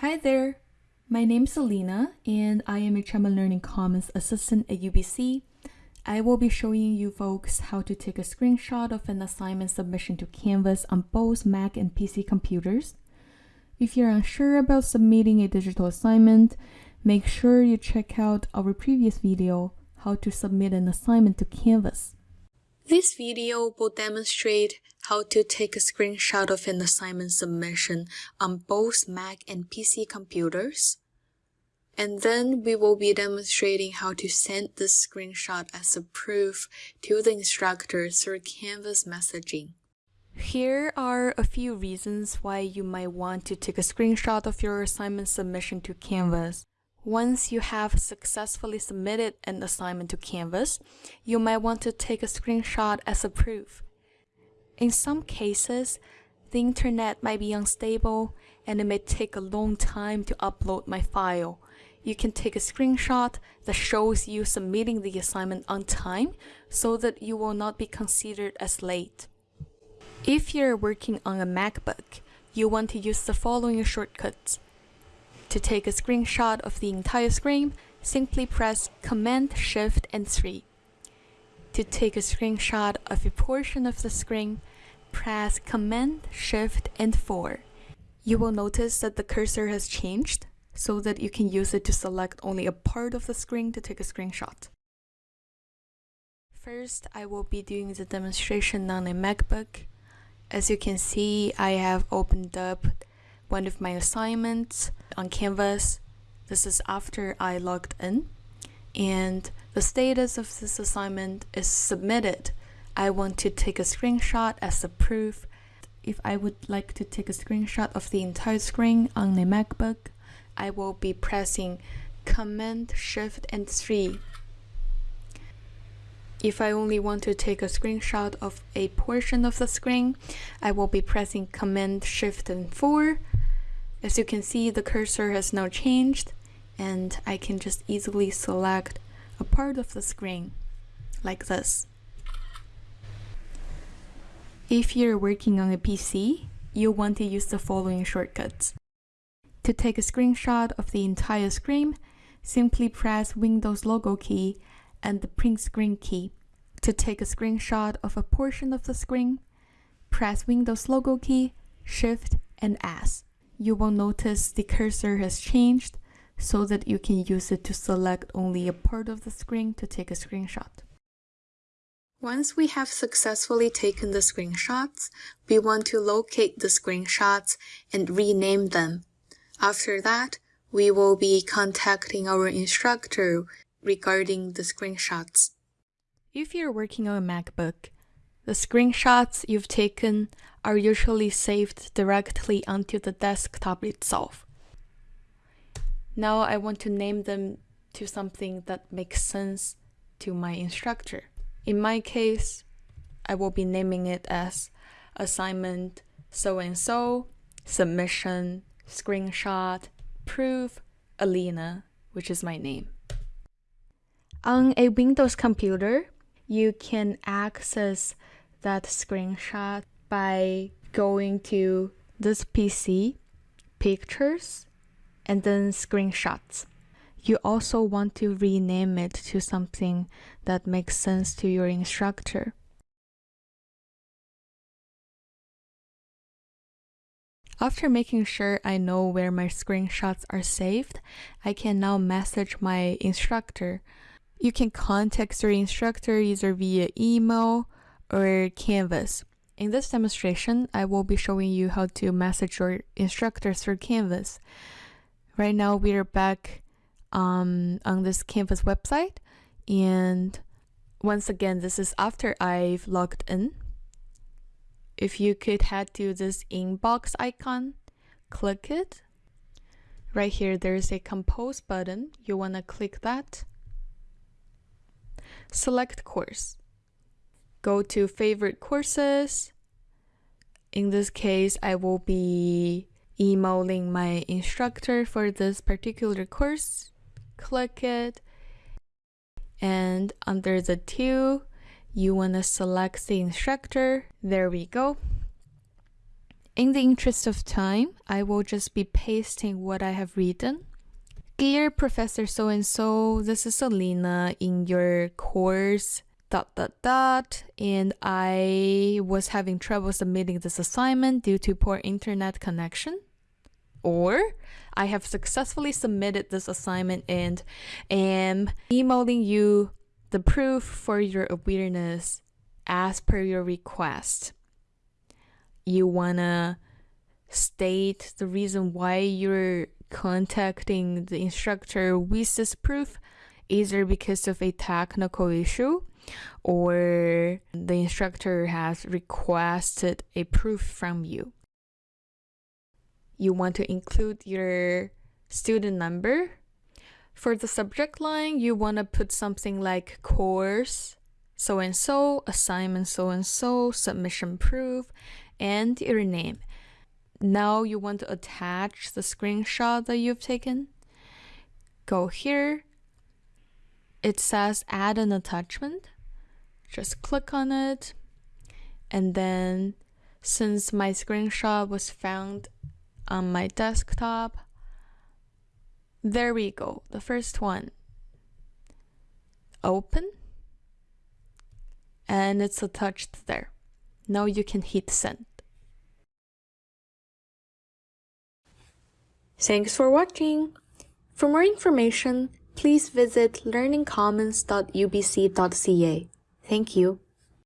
Hi there, my name's Selena and I am a Chapman Learning Commons assistant at UBC. I will be showing you folks how to take a screenshot of an assignment submission to Canvas on both Mac and PC computers. If you're unsure about submitting a digital assignment, make sure you check out our previous video, how to submit an assignment to Canvas. This video will demonstrate how to take a screenshot of an assignment submission on both Mac and PC computers. And then we will be demonstrating how to send this screenshot as a proof to the instructor through Canvas messaging. Here are a few reasons why you might want to take a screenshot of your assignment submission to Canvas. Once you have successfully submitted an assignment to Canvas, you might want to take a screenshot as a proof. In some cases, the internet might be unstable and it may take a long time to upload my file. You can take a screenshot that shows you submitting the assignment on time so that you will not be considered as late. If you're working on a MacBook, you want to use the following shortcuts. To take a screenshot of the entire screen, simply press Command Shift and 3. To take a screenshot of a portion of the screen, press Command Shift and 4. You will notice that the cursor has changed so that you can use it to select only a part of the screen to take a screenshot. First, I will be doing the demonstration on a MacBook. As you can see, I have opened up one of my assignments on Canvas. This is after I logged in and the status of this assignment is submitted. I want to take a screenshot as a proof. If I would like to take a screenshot of the entire screen on the MacBook, I will be pressing Command Shift and 3. If I only want to take a screenshot of a portion of the screen, I will be pressing Command Shift and 4 as you can see, the cursor has now changed and I can just easily select a part of the screen like this. If you're working on a PC, you'll want to use the following shortcuts. To take a screenshot of the entire screen, simply press Windows logo key and the print screen key. To take a screenshot of a portion of the screen, press Windows logo key, Shift, and S you will notice the cursor has changed so that you can use it to select only a part of the screen to take a screenshot. Once we have successfully taken the screenshots, we want to locate the screenshots and rename them. After that, we will be contacting our instructor regarding the screenshots. If you're working on a MacBook, the screenshots you've taken are usually saved directly onto the desktop itself. Now I want to name them to something that makes sense to my instructor. In my case, I will be naming it as assignment so and so, submission, screenshot, proof, Alina, which is my name. On a Windows computer, you can access that screenshot by going to this PC, pictures, and then screenshots. You also want to rename it to something that makes sense to your instructor. After making sure I know where my screenshots are saved, I can now message my instructor. You can contact your instructor either via email or Canvas. In this demonstration, I will be showing you how to message your instructor through Canvas. Right now, we are back um, on this Canvas website. And once again, this is after I've logged in. If you could head to this inbox icon, click it. Right here, there's a compose button. You want to click that. Select course go to favorite courses. In this case, I will be emailing my instructor for this particular course. Click it. And under the two, you want to select the instructor. There we go. In the interest of time, I will just be pasting what I have written. Dear Professor so and so, this is Alina in your course dot dot dot and I was having trouble submitting this assignment due to poor internet connection. Or I have successfully submitted this assignment and am emailing you the proof for your awareness as per your request. You wanna state the reason why you're contacting the instructor with this proof, either because of a technical issue or the instructor has requested a proof from you. You want to include your student number. For the subject line, you want to put something like course so and so, assignment so and so, submission proof, and your name. Now you want to attach the screenshot that you've taken. Go here. It says add an attachment just click on it. And then since my screenshot was found on my desktop there we go the first one. Open. And it's attached there. Now you can hit send. Thanks for watching. For more information please visit learningcommons.ubc.ca Thank you.